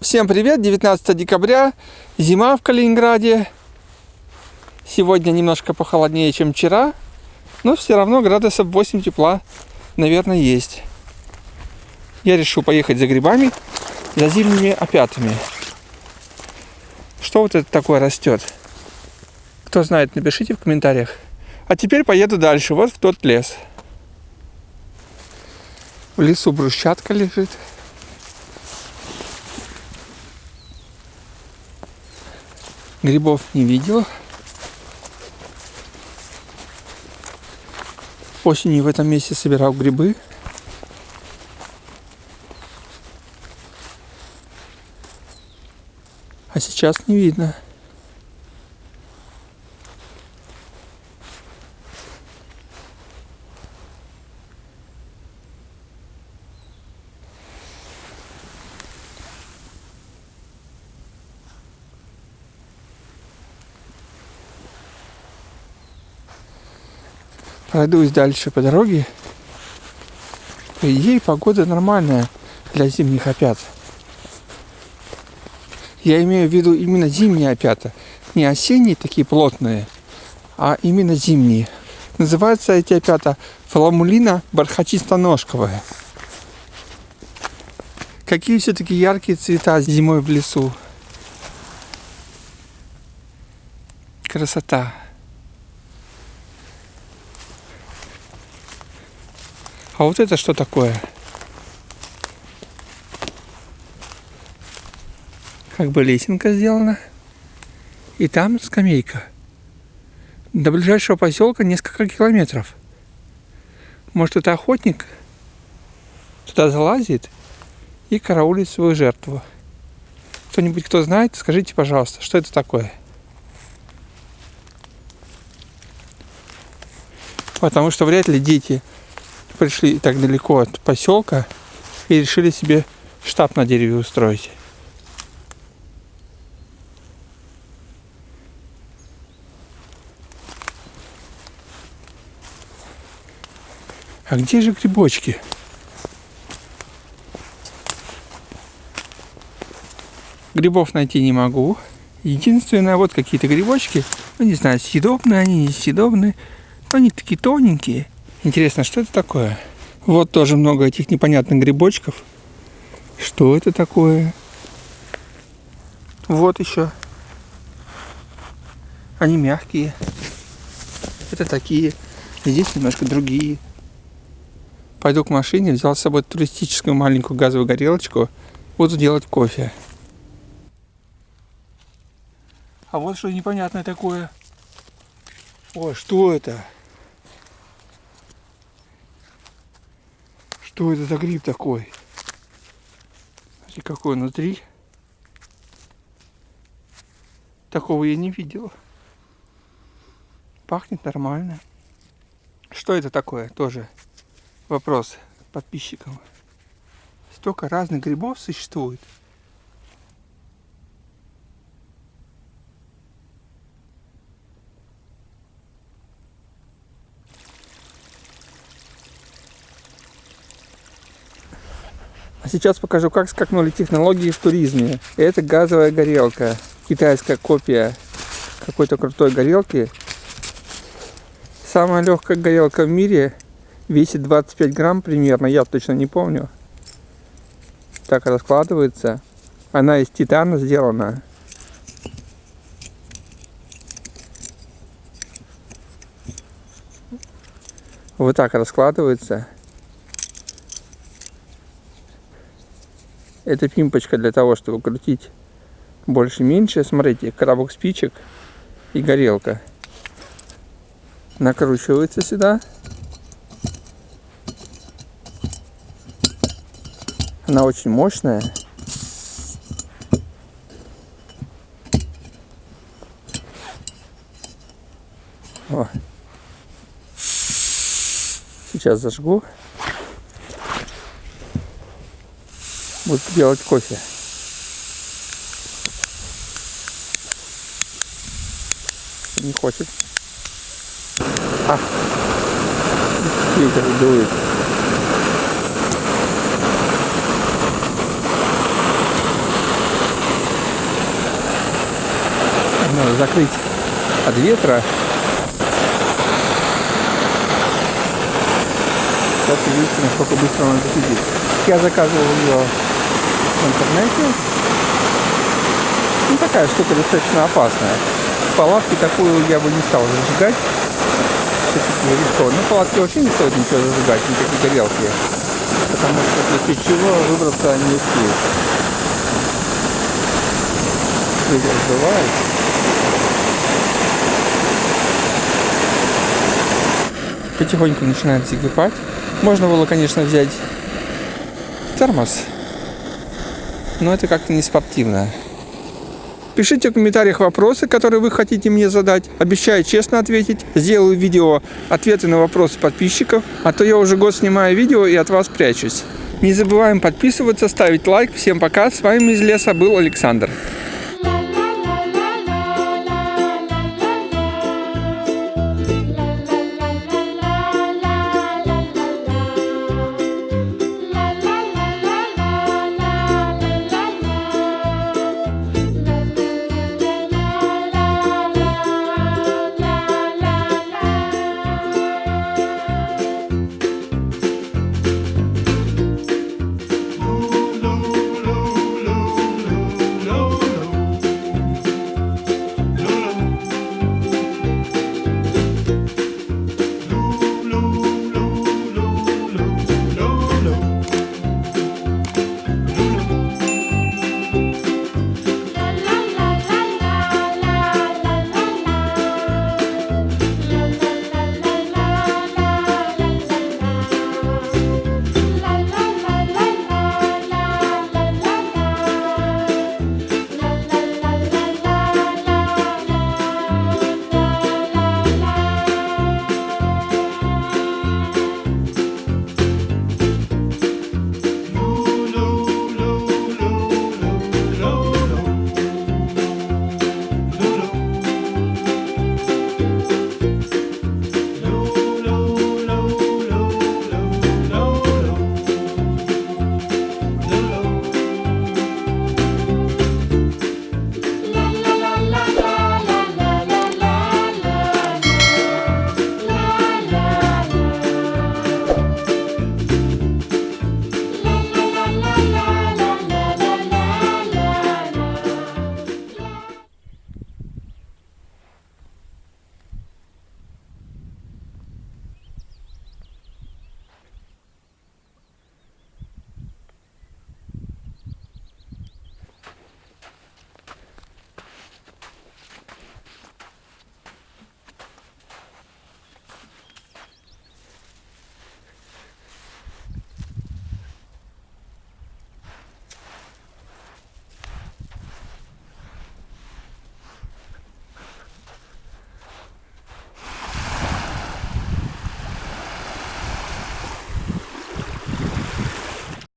Всем привет! 19 декабря, зима в Калининграде. Сегодня немножко похолоднее, чем вчера, но все равно градусов 8 тепла, наверное, есть. Я решил поехать за грибами, за зимними опятами. Что вот это такое растет? Кто знает, напишите в комментариях. А теперь поеду дальше, вот в тот лес. В лесу брусчатка лежит. Грибов не видел. Осенью в этом месте собирал грибы. А сейчас не видно. Пройдусь дальше по дороге. По идее, погода нормальная для зимних опят. Я имею в виду именно зимние опята. Не осенние такие плотные, а именно зимние. Называются эти опята фламулина бархатисто-ножковая. Какие все-таки яркие цвета зимой в лесу. Красота. А вот это что такое? Как бы лесенка сделана. И там скамейка. До ближайшего поселка несколько километров. Может, это охотник туда залазит и караулит свою жертву. Кто-нибудь, кто знает, скажите, пожалуйста, что это такое? Потому что вряд ли дети пришли так далеко от поселка и решили себе штаб на дереве устроить. А где же грибочки? Грибов найти не могу. Единственное, вот какие-то грибочки. Ну, не знаю, съедобные они, несъедобные. Но они такие тоненькие. Интересно, что это такое? Вот тоже много этих непонятных грибочков. Что это такое? Вот еще. Они мягкие. Это такие. Здесь немножко другие. Пойду к машине, взял с собой туристическую маленькую газовую горелочку. Буду делать кофе. А вот что непонятное такое. О, что это? Что это за гриб такой? Смотрите, какой внутри. Такого я не видел. Пахнет нормально. Что это такое? Тоже вопрос подписчикам. Столько разных грибов существует. А сейчас покажу, как скакнули технологии в туризме. Это газовая горелка. Китайская копия какой-то крутой горелки. Самая легкая горелка в мире. Весит 25 грамм примерно, я точно не помню. Так раскладывается. Она из титана сделана. Вот так раскладывается. Это пимпочка для того, чтобы крутить больше-меньше. Смотрите, коробок спичек и горелка. Накручивается сюда. Она очень мощная. О. Сейчас зажгу. буду делать кофе. Не хочет. А, ветер дует. Надо закрыть от ветра. Сейчас увидите, насколько быстро он закипит. Я заказывал ее в интернете. Ну, такая штука достаточно опасная. Палатки такую я бы не стал зажигать. Все-таки рискованно. Ну, палатки вообще не стоит ничего зажигать, никакие горелки. Потому что если чего, выбраться не успеют. Ветер сбывает. Потихоньку начинает закипать. Можно было, конечно, взять термос, но это как-то не спортивно. Пишите в комментариях вопросы, которые вы хотите мне задать. Обещаю честно ответить. Сделаю видео ответы на вопросы подписчиков, а то я уже год снимаю видео и от вас прячусь. Не забываем подписываться, ставить лайк. Всем пока. С вами из леса был Александр.